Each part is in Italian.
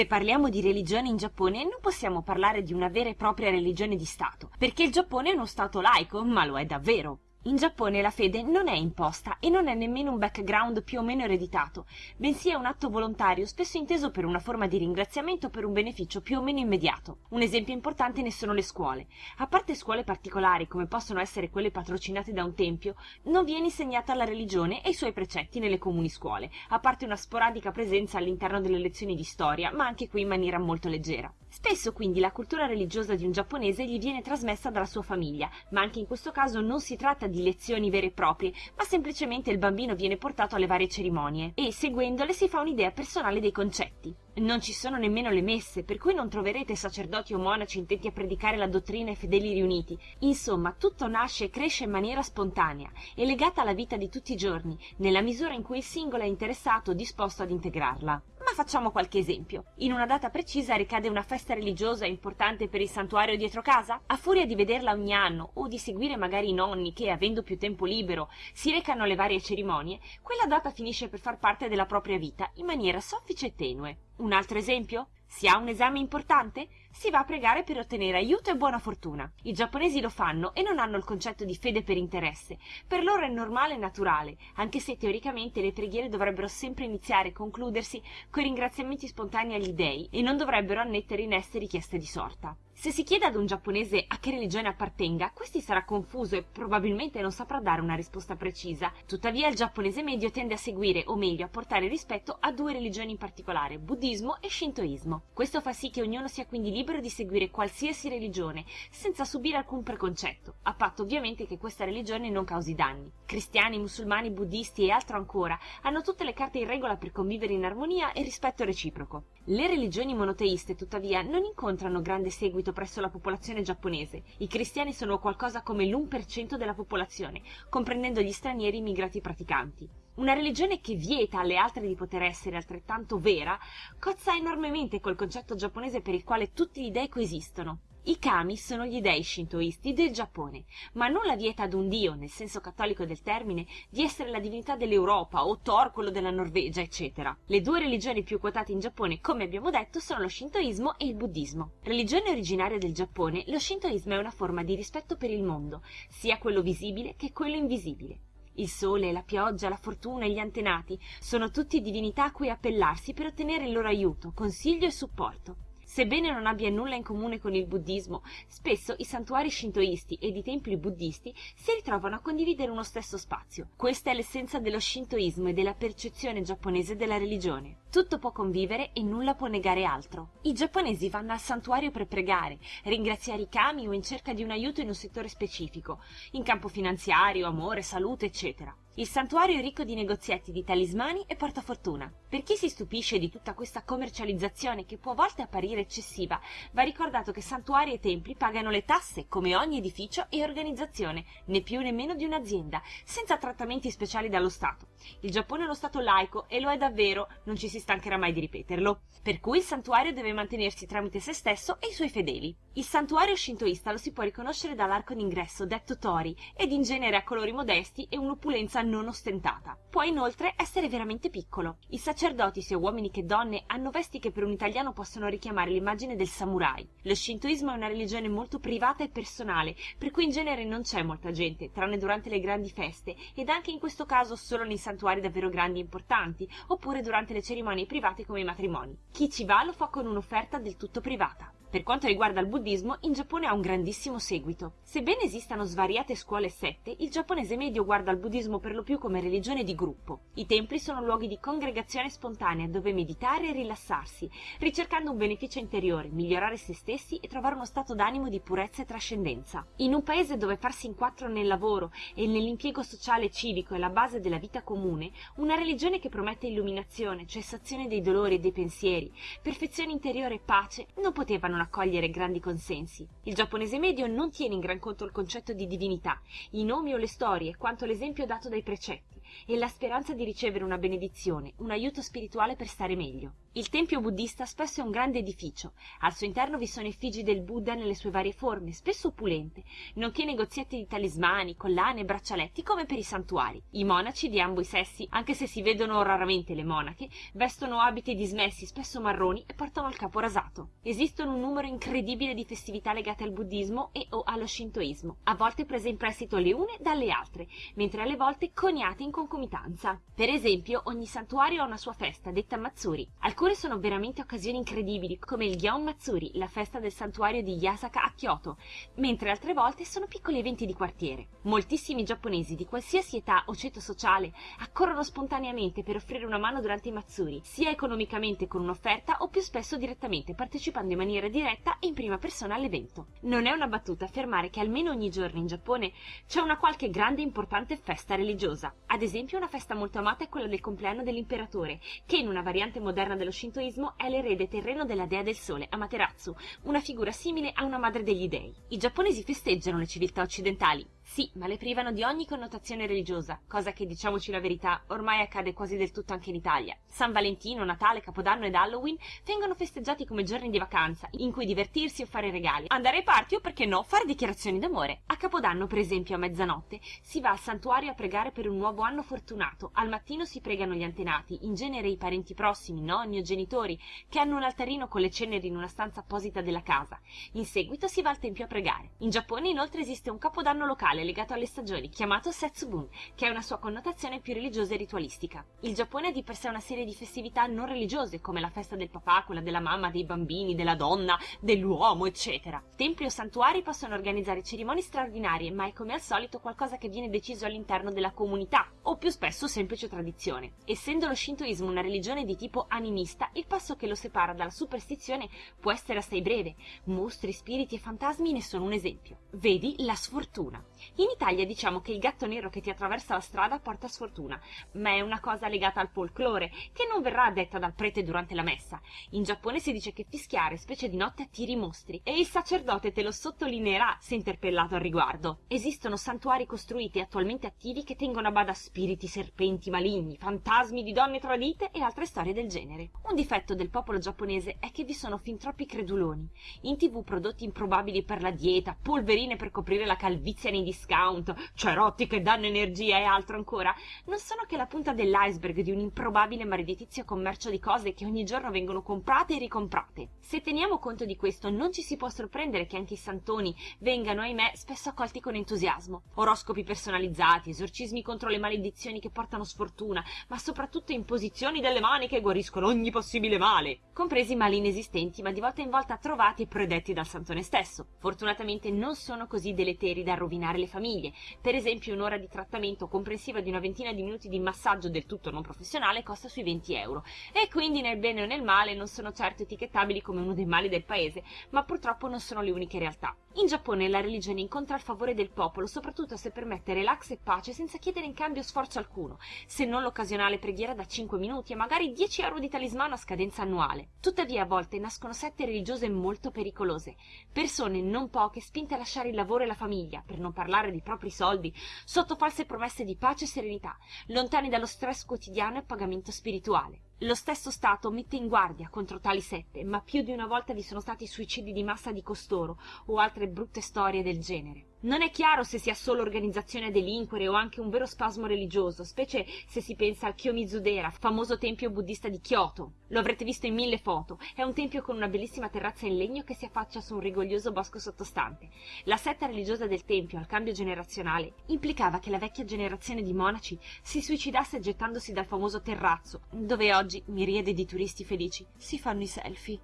Se parliamo di religione in Giappone non possiamo parlare di una vera e propria religione di Stato, perché il Giappone è uno Stato laico, ma lo è davvero. In Giappone la fede non è imposta e non è nemmeno un background più o meno ereditato, bensì è un atto volontario spesso inteso per una forma di ringraziamento per un beneficio più o meno immediato. Un esempio importante ne sono le scuole. A parte scuole particolari, come possono essere quelle patrocinate da un tempio, non viene insegnata la religione e i suoi precetti nelle comuni scuole, a parte una sporadica presenza all'interno delle lezioni di storia, ma anche qui in maniera molto leggera. Spesso quindi la cultura religiosa di un giapponese gli viene trasmessa dalla sua famiglia, ma anche in questo caso non si tratta di lezioni vere e proprie, ma semplicemente il bambino viene portato alle varie cerimonie e, seguendole, si fa un'idea personale dei concetti. Non ci sono nemmeno le messe, per cui non troverete sacerdoti o monaci intenti a predicare la dottrina ai fedeli riuniti. Insomma, tutto nasce e cresce in maniera spontanea e legata alla vita di tutti i giorni, nella misura in cui il singolo è interessato o disposto ad integrarla. Ma facciamo qualche esempio. In una data precisa ricade una festa religiosa importante per il santuario dietro casa? A furia di vederla ogni anno o di seguire magari i nonni che, avendo più tempo libero, si recano alle varie cerimonie, quella data finisce per far parte della propria vita in maniera soffice e tenue. Un altro esempio? Si ha un esame importante? Si va a pregare per ottenere aiuto e buona fortuna. I giapponesi lo fanno e non hanno il concetto di fede per interesse. Per loro è normale e naturale, anche se teoricamente le preghiere dovrebbero sempre iniziare e concludersi con ringraziamenti spontanei agli dei e non dovrebbero annettere ineste richieste di sorta. Se si chiede ad un giapponese a che religione appartenga, questi sarà confuso e probabilmente non saprà dare una risposta precisa. Tuttavia il giapponese medio tende a seguire, o meglio a portare rispetto a due religioni in particolare, buddismo e shintoismo. Questo fa sì che ognuno sia quindi libero di seguire qualsiasi religione, senza subire alcun preconcetto, a patto ovviamente che questa religione non causi danni. Cristiani, musulmani, buddisti e altro ancora hanno tutte le carte in regola per convivere in armonia e rispetto reciproco. Le religioni monoteiste, tuttavia, non incontrano grande seguito diffuso presso la popolazione giapponese. I cristiani sono qualcosa come l'1% della popolazione, comprendendo gli stranieri immigrati praticanti. Una religione che vieta alle altre di poter essere altrettanto vera cozza enormemente col concetto giapponese per il quale tutti gli dei coesistono. I kami sono gli dei shintoisti del Giappone, ma non la vieta ad un dio, nel senso cattolico del termine, di essere la divinità dell'Europa o Thor quello della Norvegia, eccetera. Le due religioni più quotate in Giappone, come abbiamo detto, sono lo shintoismo e il buddismo. Religione originaria del Giappone, lo shintoismo è una forma di rispetto per il mondo, sia quello visibile che quello invisibile. Il sole, la pioggia, la fortuna e gli antenati sono tutti divinità a cui appellarsi per ottenere il loro aiuto, consiglio e supporto. Sebbene non abbia nulla in comune con il buddismo, spesso i santuari shintoisti ed i templi buddisti si ritrovano a condividere uno stesso spazio. Questa è l'essenza dello shintoismo e della percezione giapponese della religione. Tutto può convivere e nulla può negare altro. I giapponesi vanno al santuario per pregare, ringraziare i kami o in cerca di un aiuto in un settore specifico, in campo finanziario, amore, salute, eccetera. Il santuario è ricco di negozietti di talismani e portafortuna. Per chi si stupisce di tutta questa commercializzazione che può a volte apparire eccessiva, va ricordato che santuari e templi pagano le tasse come ogni edificio e organizzazione, né più né meno di un'azienda, senza trattamenti speciali dallo Stato. Il Giappone è uno Stato laico e lo è davvero, non ci si stancherà mai di ripeterlo. Per cui il santuario deve mantenersi tramite se stesso e i suoi fedeli. Il santuario shintoista lo si può riconoscere dall'arco d'ingresso, detto tori, ed in genere a colori modesti e un'opulenza non ostentata. Può inoltre essere veramente piccolo. I sacerdoti, sia uomini che donne, hanno vesti che per un italiano possono richiamare l'immagine del samurai. Lo shintoismo è una religione molto privata e personale, per cui in genere non c'è molta gente, tranne durante le grandi feste, ed anche in questo caso solo nei santuari davvero grandi e importanti, oppure durante le cerimonie private come i matrimoni. Chi ci va lo fa con un'offerta del tutto privata. Per quanto riguarda il buddismo, in Giappone ha un grandissimo seguito. Sebbene esistano svariate scuole e sette, il giapponese medio guarda il buddismo per lo più come religione di gruppo. I templi sono luoghi di congregazione spontanea dove meditare e rilassarsi, ricercando un beneficio interiore, migliorare se stessi e trovare uno stato d'animo di purezza e trascendenza. In un paese dove farsi in quattro nel lavoro e nell'impiego sociale e civico è la base della vita comune, una religione che promette illuminazione, cessazione dei dolori e dei pensieri, perfezione interiore e pace, non potevano non accogliere grandi consensi. Il giapponese medio non tiene in gran conto il concetto di divinità, i nomi o le storie, quanto l'esempio dato dai precetti, e la speranza di ricevere una benedizione, un aiuto spirituale per stare meglio. Il tempio buddista spesso è un grande edificio. Al suo interno vi sono effigi del Buddha nelle sue varie forme, spesso opulente, nonché negozietti di talismani, collane e braccialetti come per i santuari. I monaci di ambo i sessi, anche se si vedono raramente le monache, vestono abiti dismessi, spesso marroni, e portano il capo rasato. Esistono un numero incredibile di festività legate al buddismo e o allo shintoismo, a volte prese in prestito le une dalle altre, mentre alle volte coniate in concomitanza. Per esempio, ogni santuario ha una sua festa, detta Matsuri. Alcune sono veramente occasioni incredibili, come il Gion Matsuri, la festa del santuario di Yasaka a Kyoto, mentre altre volte sono piccoli eventi di quartiere. Moltissimi giapponesi di qualsiasi età o ceto sociale accorrono spontaneamente per offrire una mano durante i Matsuri, sia economicamente con un'offerta o più spesso direttamente, partecipando in maniera diretta e in prima persona all'evento. Non è una battuta affermare che almeno ogni giorno in Giappone c'è una qualche grande e importante festa religiosa. Ad esempio una festa molto amata è quella del compleanno dell'imperatore, che in una variante moderna dello shintoismo è l'erede terreno della dea del sole, Amaterasu, una figura simile a una madre degli dei. I giapponesi festeggiano le civiltà occidentali, sì, ma le privano di ogni connotazione religiosa, cosa che, diciamoci la verità, ormai accade quasi del tutto anche in Italia. San Valentino, Natale, Capodanno ed Halloween vengono festeggiati come giorni di vacanza, in cui divertirsi o fare regali, andare ai party o, perché no, fare dichiarazioni d'amore. A Capodanno, per esempio, a mezzanotte, si va al santuario a pregare per un nuovo anno fortunato. Al mattino si pregano gli antenati, in genere i parenti prossimi, nonni o genitori, che hanno un altarino con le ceneri in una stanza apposita della casa. In seguito si va al tempio a pregare. In Giappone, inoltre, esiste un capodanno locale rituale legato alle stagioni chiamato Setsubun, che ha una sua connotazione più religiosa e ritualistica. Il Giappone ha di per sé una serie di festività non religiose, come la festa del papà, quella della mamma, dei bambini, della donna, dell'uomo, eccetera. Templi o santuari possono organizzare cerimonie straordinarie, ma è come al solito qualcosa che viene deciso all'interno della comunità, o più spesso semplice tradizione. Essendo lo shintoismo una religione di tipo animista, il passo che lo separa dalla superstizione può essere assai breve. Mostri, spiriti e fantasmi ne sono un esempio. Vedi la sfortuna. In Italia diciamo che il gatto nero che ti attraversa la strada porta sfortuna, ma è una cosa legata al folklore, che non verrà detta dal prete durante la messa. In Giappone si dice che fischiare, specie di notte, attiri i mostri, e il sacerdote te lo sottolineerà se interpellato al riguardo. Esistono santuari costruiti e attualmente attivi che tengono a bada spiriti, serpenti maligni, fantasmi di donne tradite e altre storie del genere. Un difetto del popolo giapponese è che vi sono fin troppi creduloni. In tv prodotti improbabili per la dieta, polverine per coprire la calvizia nei discount, cerotti che danno energia e altro ancora, non sono che la punta dell'iceberg di un improbabile maledetizio commercio di cose che ogni giorno vengono comprate e ricomprate. Se teniamo conto di questo, non ci si può sorprendere che anche i santoni vengano, ahimè, spesso accolti con entusiasmo. Oroscopi personalizzati, esorcismi contro le maledizioni che portano sfortuna, ma soprattutto imposizioni delle mani che guariscono ogni possibile male, compresi mali inesistenti, ma di volta in volta trovati e predetti dal santone stesso. Fortunatamente non sono così deleteri da rovinare le famiglie. Per esempio un'ora di trattamento comprensiva di una ventina di minuti di massaggio del tutto non professionale costa sui 20 euro e quindi nel bene o nel male non sono certo etichettabili come uno dei mali del paese, ma purtroppo non sono le uniche realtà. In Giappone la religione incontra il favore del popolo, soprattutto se permette relax e pace senza chiedere in cambio sforzo alcuno, se non l'occasionale preghiera da 5 minuti e magari 10 euro di talismano a scadenza annuale. Tuttavia a volte nascono sette religiose molto pericolose, persone non poche spinte a lasciare il lavoro e la famiglia, per non parlare dei propri soldi, sotto false promesse di pace e serenità, lontani dallo stress quotidiano e pagamento spirituale. Lo stesso Stato mette in guardia contro tali sette, ma più di una volta vi sono stati suicidi di massa di costoro o altre brutte storie del genere. Non è chiaro se sia solo organizzazione a delinquere o anche un vero spasmo religioso, specie se si pensa al Kiyomizu-dera, famoso tempio buddista di Kyoto. Lo avrete visto in mille foto. È un tempio con una bellissima terrazza in legno che si affaccia su un rigoglioso bosco sottostante. La setta religiosa del tempio, al cambio generazionale, implicava che la vecchia generazione di monaci si suicidasse gettandosi dal famoso terrazzo, dove oggi oggi miriade di turisti felici si fanno i selfie.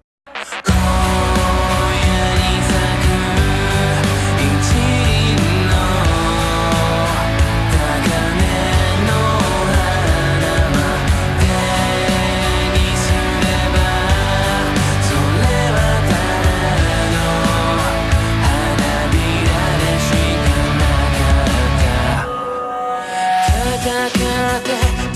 that